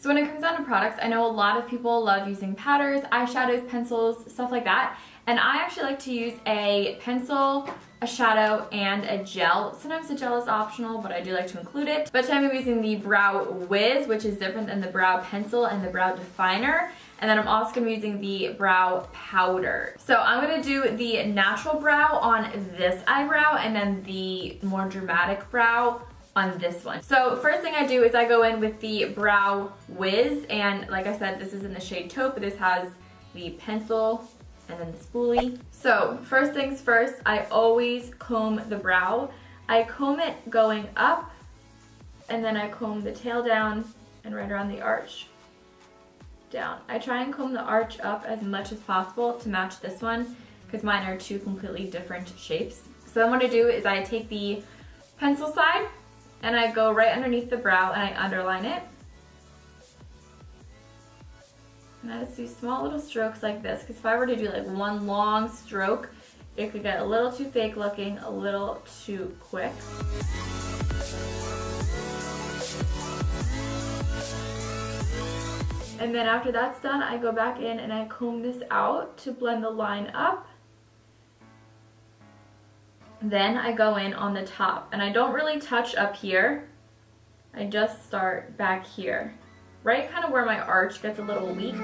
So when it comes down to products, I know a lot of people love using powders, eyeshadows, pencils, stuff like that. And I actually like to use a pencil, a shadow, and a gel. Sometimes the gel is optional, but I do like to include it. But today I'm using the Brow Wiz, which is different than the Brow Pencil and the Brow Definer. And then I'm also going to be using the brow powder. So I'm going to do the natural brow on this eyebrow and then the more dramatic brow on this one. So first thing I do is I go in with the Brow Wiz and like I said this is in the shade taupe this has the pencil and then the spoolie. So first things first I always comb the brow. I comb it going up and then I comb the tail down and right around the arch down. I try and comb the arch up as much as possible to match this one because mine are two completely different shapes. So then what I do is I take the pencil side and I go right underneath the brow and I underline it. And I just do small little strokes like this because if I were to do like one long stroke, it could get a little too fake looking, a little too quick. And then after that's done, I go back in and I comb this out to blend the line up. Then I go in on the top and I don't really touch up here. I just start back here, right kind of where my arch gets a little weak.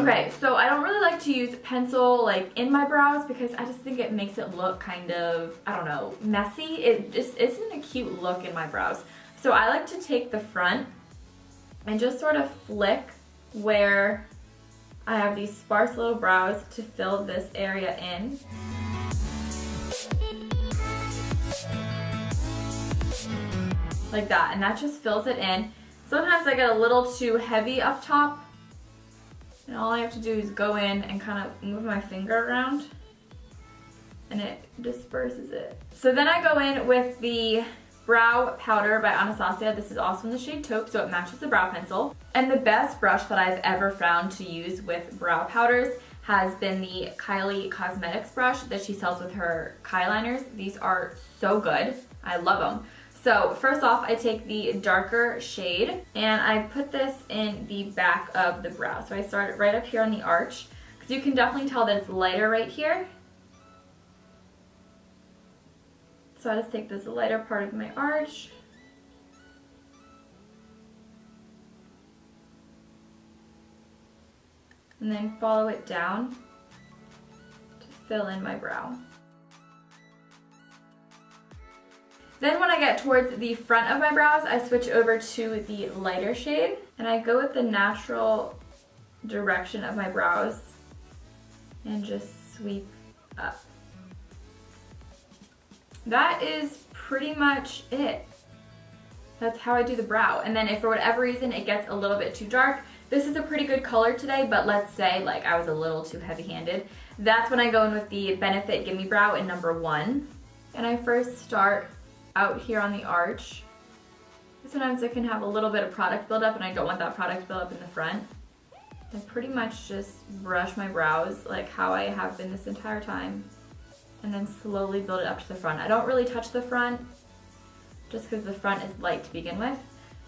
Okay, mm-hmm. so I don't really like to use pencil like in my brows because I just think it makes it look kind of, I don't know, messy. It just isn't a cute look in my brows. So I like to take the front and just sort of flick where I have these sparse little brows to fill this area in. Like that, and that just fills it in. Sometimes I get a little too heavy up top and all I have to do is go in and kind of move my finger around and it disperses it. So then I go in with the Brow Powder by Anastasia. This is also in the shade taupe, so it matches the brow pencil. And the best brush that I've ever found to use with brow powders has been the Kylie Cosmetics brush that she sells with her Kyliners. These are so good. I love them. So first off, I take the darker shade and I put this in the back of the brow. So I start right up here on the arch because you can definitely tell that it's lighter right here. So I just take this lighter part of my arch and then follow it down to fill in my brow. Then when I get towards the front of my brows, I switch over to the lighter shade and I go with the natural direction of my brows and just sweep up. That is pretty much it. That's how I do the brow. And then if for whatever reason it gets a little bit too dark, this is a pretty good color today, but let's say like I was a little too heavy-handed. That's when I go in with the Benefit Gimme Brow in number one. And I first start out here on the arch. Sometimes it can have a little bit of product buildup and I don't want that product buildup in the front. I pretty much just brush my brows like how I have been this entire time and then slowly build it up to the front. I don't really touch the front just because the front is light to begin with,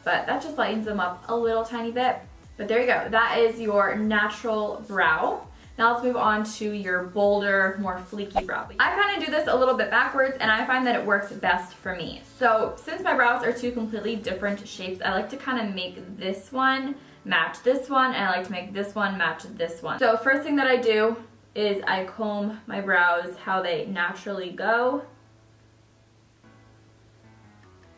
but that just lightens them up a little tiny bit. But there you go, that is your natural brow. Now let's move on to your bolder, more fleeky brow. I kind of do this a little bit backwards and I find that it works best for me. So since my brows are two completely different shapes, I like to kind of make this one match this one and I like to make this one match this one. So first thing that I do is I comb my brows how they naturally go.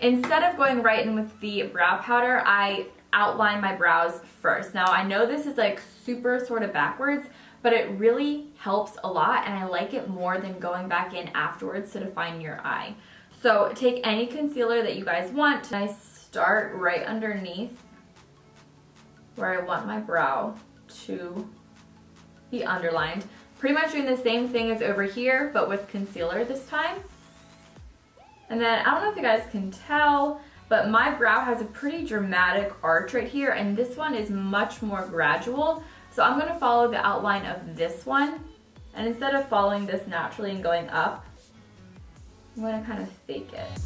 Instead of going right in with the brow powder, I outline my brows first. Now I know this is like super sort of backwards, but it really helps a lot and I like it more than going back in afterwards to define your eye. So take any concealer that you guys want. And I start right underneath where I want my brow to be underlined. Pretty much doing the same thing as over here, but with concealer this time. And then, I don't know if you guys can tell, but my brow has a pretty dramatic arch right here and this one is much more gradual. So I'm gonna follow the outline of this one and instead of following this naturally and going up, I'm gonna kind of fake it.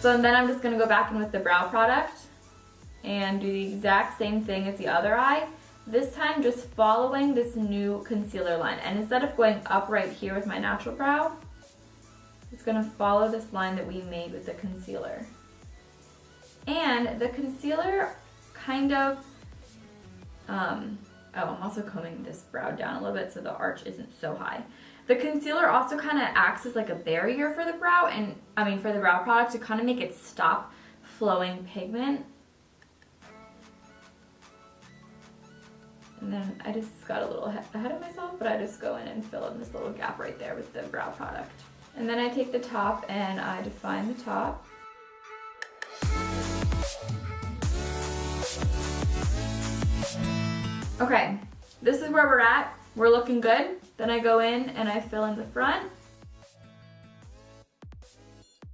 So then I'm just gonna go back in with the brow product and do the exact same thing as the other eye. This time just following this new concealer line. And instead of going up right here with my natural brow, it's gonna follow this line that we made with the concealer. And the concealer kind of, um, oh, I'm also combing this brow down a little bit so the arch isn't so high. The concealer also kind of acts as like a barrier for the brow and I mean for the brow product to kind of make it stop flowing pigment. And then I just got a little ahead of myself, but I just go in and fill in this little gap right there with the brow product. And then I take the top and I define the top. Okay, this is where we're at. We're looking good. Then I go in and I fill in the front.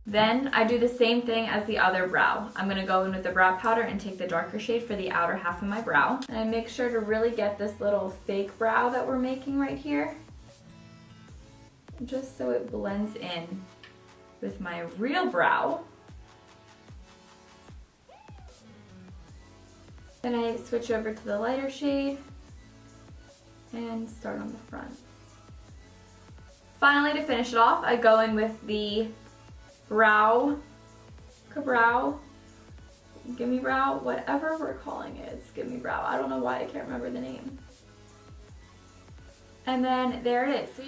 Then I do the same thing as the other brow. I'm gonna go in with the brow powder and take the darker shade for the outer half of my brow. And I make sure to really get this little fake brow that we're making right here. Just so it blends in with my real brow. Then I switch over to the lighter shade and start on the front. Finally, to finish it off, I go in with the brow, brow, gimme brow, whatever we're calling it. It's gimme brow. I don't know why I can't remember the name. And then there it is. So